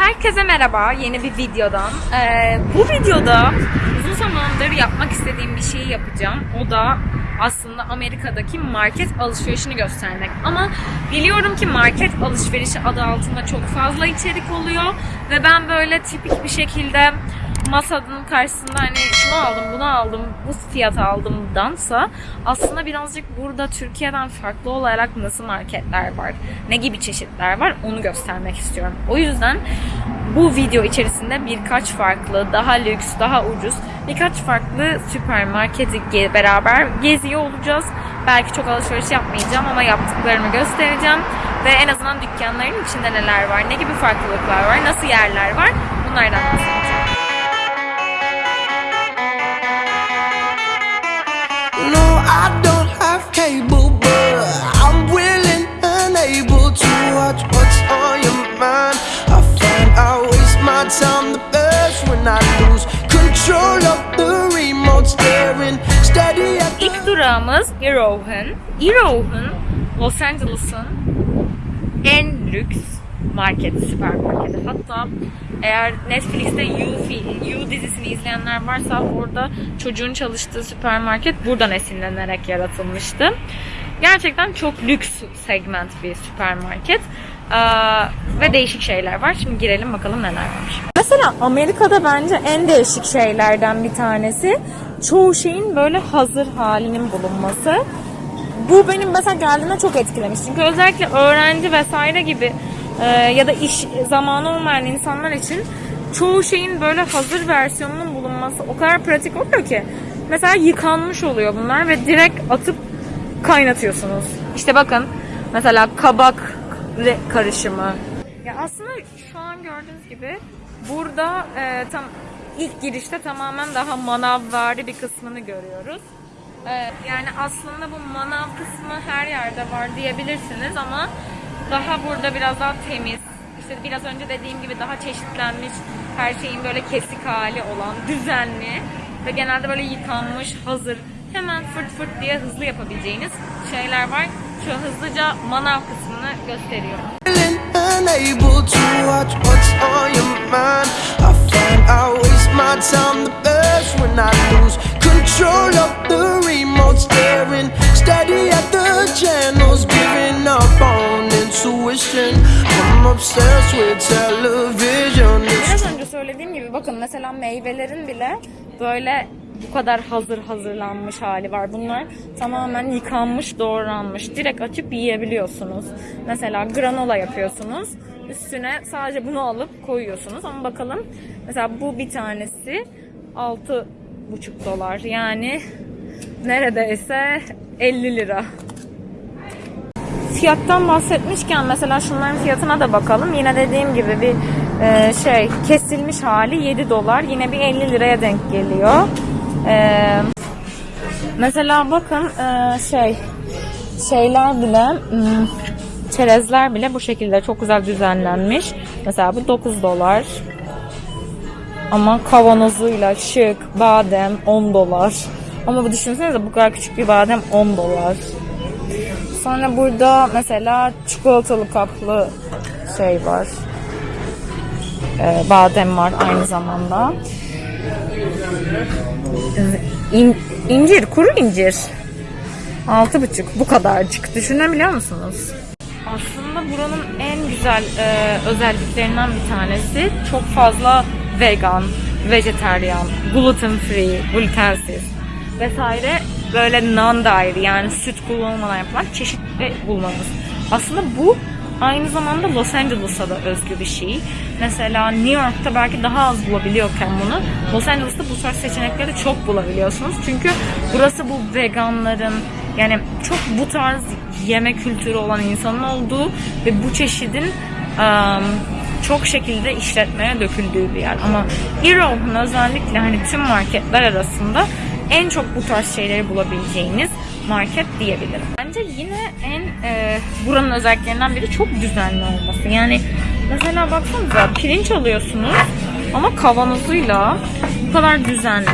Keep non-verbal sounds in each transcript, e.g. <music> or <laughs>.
Herkese merhaba yeni bir videodan. Ee, bu videoda uzun zamandır yapmak istediğim bir şeyi yapacağım. O da aslında Amerika'daki market alışverişini göstermek. Ama biliyorum ki market alışverişi adı altında çok fazla içerik oluyor. Ve ben böyle tipik bir şekilde masanın karşısında hani şunu aldım, bunu aldım, bu fiyata aldım dansa aslında birazcık burada Türkiye'den farklı olarak nasıl marketler var, ne gibi çeşitler var onu göstermek istiyorum. O yüzden bu video içerisinde birkaç farklı, daha lüks, daha ucuz birkaç farklı süpermarketi beraber geziyor olacağız. Belki çok alışveriş yapmayacağım ama yaptıklarımı göstereceğim. Ve en azından dükkanların içinde neler var, ne gibi farklılıklar var, nasıl yerler var bunlardan bahsedeceğim. I don't have cable, but I'm willing and able to watch what's on your mind. I find I waste my time the best when I lose control of the remote, staring steady at the. İlk durağımız Arrowhead. Arrowhead, Los Angeles'ın en lüks marketi, süpermarketi. Hatta eğer Netflix'te You, you dizisini izleyenler varsa orada çocuğun çalıştığı süpermarket buradan esinlenerek yaratılmıştı. Gerçekten çok lüks segment bir süpermarket. Ee, ve değişik şeyler var. Şimdi girelim bakalım neler varmış. Mesela Amerika'da bence en değişik şeylerden bir tanesi çoğu şeyin böyle hazır halinin bulunması. Bu benim mesela geldiğimde çok etkilemiş. Çünkü özellikle öğrenci vesaire gibi e, ya da iş zamanı olmayan insanlar için çoğu şeyin böyle hazır versiyonunun bulunması o kadar pratik oluyor ki. Mesela yıkanmış oluyor bunlar ve direkt atıp kaynatıyorsunuz. İşte bakın mesela kabak karışımı. Ya aslında şu an gördüğünüz gibi burada e, tam ilk girişte tamamen daha manavvari bir kısmını görüyoruz. E, yani aslında bu manav kısmı her yerde var diyebilirsiniz ama daha burada biraz daha temiz. İşte biraz önce dediğim gibi daha çeşitlenmiş, her şeyin böyle kesik hali olan, düzenli ve genelde böyle yıkanmış, hazır, hemen fırt fırt diye hızlı yapabileceğiniz şeyler var. Şu hızlıca manav kısmını gösteriyorum. willing and able to watch what's on your mind. I find waste my time the best when I lose control of the remote, staring steady at the channels, giving up on intuition. I'm obsessed with television. Biraz önce söylediğim gibi bakın mesela meyvelerin bile böyle bu kadar hazır hazırlanmış hali var. Bunlar tamamen yıkanmış, doğranmış. Direkt açıp yiyebiliyorsunuz. Mesela granola yapıyorsunuz. Üstüne sadece bunu alıp koyuyorsunuz. Ama bakalım mesela bu bir tanesi 6,5 dolar. Yani neredeyse 50 lira. Fiyattan bahsetmişken mesela şunların fiyatına da bakalım. Yine dediğim gibi bir e, şey kesilmiş hali 7 dolar. Yine bir 50 liraya denk geliyor. E, mesela bakın e, şey şeyler bile hmm, çerezler bile bu şekilde çok güzel düzenlenmiş. Mesela bu 9 dolar. Ama kavanozuyla şık badem 10 dolar. Ama bu düşünsenize bu kadar küçük bir badem 10 dolar. Sonra burada mesela çikolatalı kaplı şey var. Ee, badem var aynı zamanda. İn, incir, kuru incir. Altı buçuk. Bu kadarcık. Düşünebiliyor musunuz? Aslında buranın en güzel e, özelliklerinden bir tanesi çok fazla vegan, vejeteryan, gluten free, glutensiz vesaire böyle non-dairy yani süt kullanılmadan yapılan çeşitli bulmamız. Aslında bu aynı zamanda Los Angeles'a da özgü bir şey. Mesela New York'ta belki daha az bulabiliyorken bunu Los Angeles'ta bu tarz seçenekleri çok bulabiliyorsunuz. Çünkü burası bu veganların yani çok bu tarz yeme kültürü olan insanın olduğu ve bu çeşidin ım, çok şekilde işletmeye döküldüğü bir yer. Ama Eroğlu'nun özellikle hani tüm marketler arasında en çok bu tarz şeyleri bulabileceğiniz market diyebilirim. Bence yine en e, buranın özelliklerinden biri çok düzenli olması. Yani mesela baksanıza pirinç alıyorsunuz ama kavanozuyla bu kadar düzenli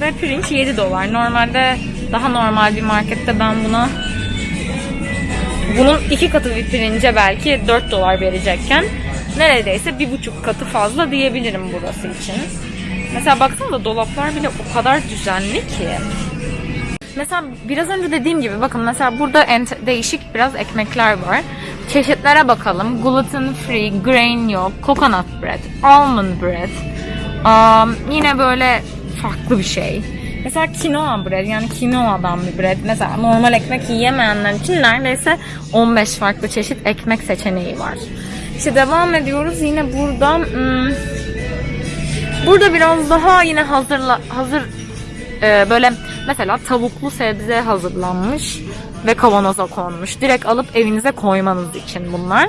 ve pirinç 7 dolar. Normalde daha normal bir markette ben buna bunun iki katı bir pirince belki 4 dolar verecekken neredeyse bir buçuk katı fazla diyebilirim burası için. Mesela baksana dolaplar bile o kadar düzenli ki. Mesela biraz önce dediğim gibi bakın mesela burada değişik biraz ekmekler var. Çeşitlere bakalım. Gluten free, grain yok, coconut bread, almond bread. Um, yine böyle farklı bir şey. Mesela quinoa bread yani quinoa'dan bir bread. Mesela normal ekmek yiyemeyenler için neredeyse 15 farklı çeşit ekmek seçeneği var. İşte devam ediyoruz. Yine burada hmm, burada biraz daha yine hazırla hazır e, böyle mesela tavuklu sebze hazırlanmış ve kavanoza konmuş. Direkt alıp evinize koymanız için bunlar.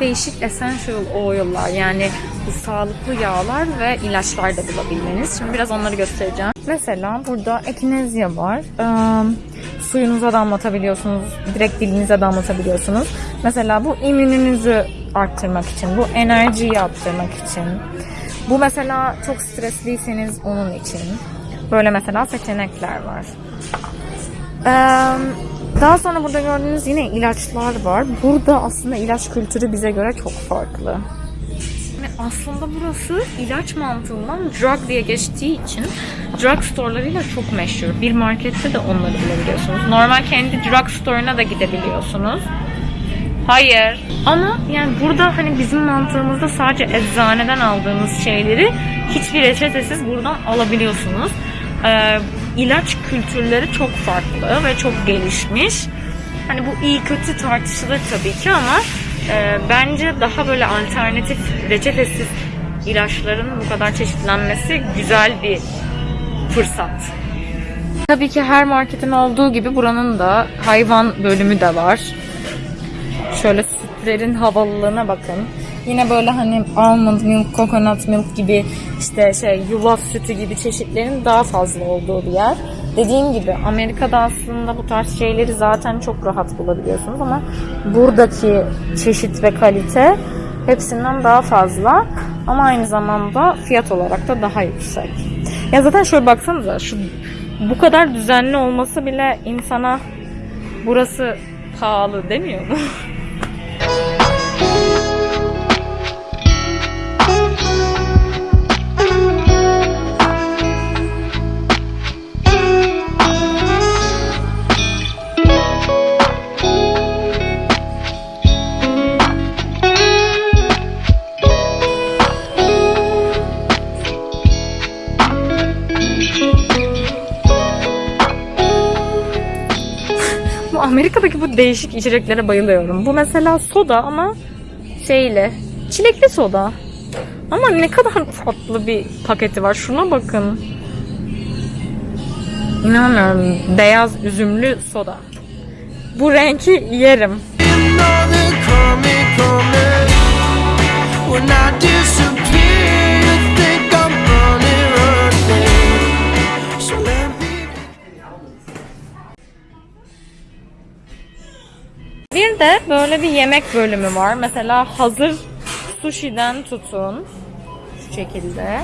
Değişik essential oil'lar yani sağlıklı yağlar ve ilaçlar da bulabilmeniz. Şimdi biraz onları göstereceğim. Mesela burada ekinezya var. Ee, suyunuza damlatabiliyorsunuz. Direkt dilinize damlatabiliyorsunuz. Mesela bu immününüzü arttırmak için. Bu enerjiyi arttırmak için. Bu mesela çok stresliyseniz onun için. Böyle mesela seçenekler var. Ee, daha sonra burada gördüğünüz yine ilaçlar var. Burada aslında ilaç kültürü bize göre çok farklı. Aslında burası ilaç mantığından drug diye geçtiği için drug storelarıyla çok meşhur. Bir markette de onları bulabiliyorsunuz. Normal kendi drug store'una da gidebiliyorsunuz. Hayır. Ama yani burada hani bizim mantığımızda sadece eczaneden aldığınız şeyleri hiçbir reçetesiz buradan alabiliyorsunuz. Ee, ilaç kültürleri çok farklı ve çok gelişmiş. Hani bu iyi kötü tartışılır tabii ki ama e, bence daha böyle alternatif reçetesiz ilaçların bu kadar çeşitlenmesi güzel bir fırsat. Tabii ki her marketin olduğu gibi buranın da hayvan bölümü de var. Şöyle sütlerin havalılığına bakın. Yine böyle hani almond milk, coconut milk gibi işte şey yulaf sütü gibi çeşitlerin daha fazla olduğu bir yer. Dediğim gibi Amerika'da aslında bu tarz şeyleri zaten çok rahat bulabiliyorsunuz ama buradaki çeşit ve kalite hepsinden daha fazla ama aynı zamanda fiyat olarak da daha yüksek. Ya zaten şöyle baksanıza şu bu kadar düzenli olması bile insana burası pahalı demiyor mu? <laughs> Amerika'daki bu değişik içeceklere bayılıyorum. Bu mesela soda ama şeyle çilekli soda. Ama ne kadar tatlı bir paketi var. Şuna bakın. İnanmıyorum. Beyaz üzümlü soda. Bu renki yerim. Yemek bölümü var. Mesela hazır sushi'den tutun. Şu şekilde.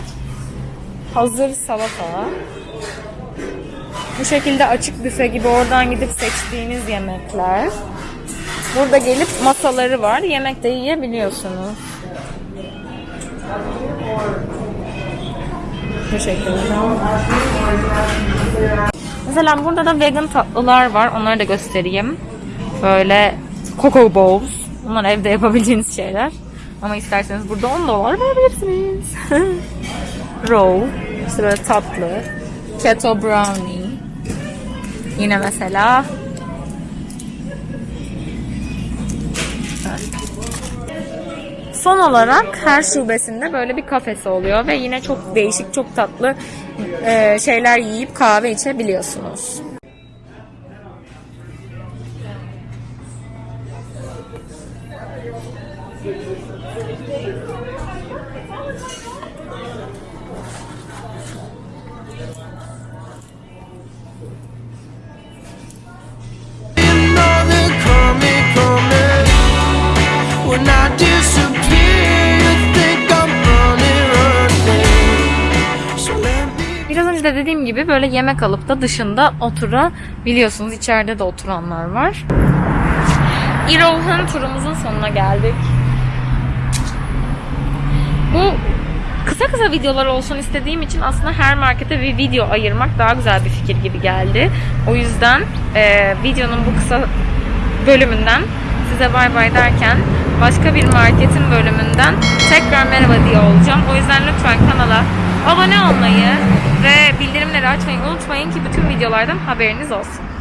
Hazır salata. Bu şekilde açık büfe gibi oradan gidip seçtiğiniz yemekler. Burada gelip masaları var. Yemek de yiyebiliyorsunuz. Bu şekilde. Mesela burada da vegan tatlılar var. Onları da göstereyim. Böyle cocoa bowls. Bunlar evde yapabileceğiniz şeyler. Ama isterseniz burada 10 dolar verebilirsiniz. <laughs> Roll. İşte böyle tatlı. Keto brownie. Yine mesela Son olarak her şubesinde böyle bir kafesi oluyor ve yine çok değişik, çok tatlı e, şeyler yiyip kahve içebiliyorsunuz. De dediğim gibi böyle yemek alıp da dışında oturabiliyorsunuz. İçeride de oturanlar var. Irohan turumuzun sonuna geldik. Bu kısa kısa videolar olsun istediğim için aslında her markete bir video ayırmak daha güzel bir fikir gibi geldi. O yüzden e, videonun bu kısa bölümünden size bay bay derken başka bir marketin bölümünden tekrar merhaba diye olacağım. O yüzden lütfen kanala abone olmayı ve bildirimleri açmayı unutmayın ki bütün videolardan haberiniz olsun.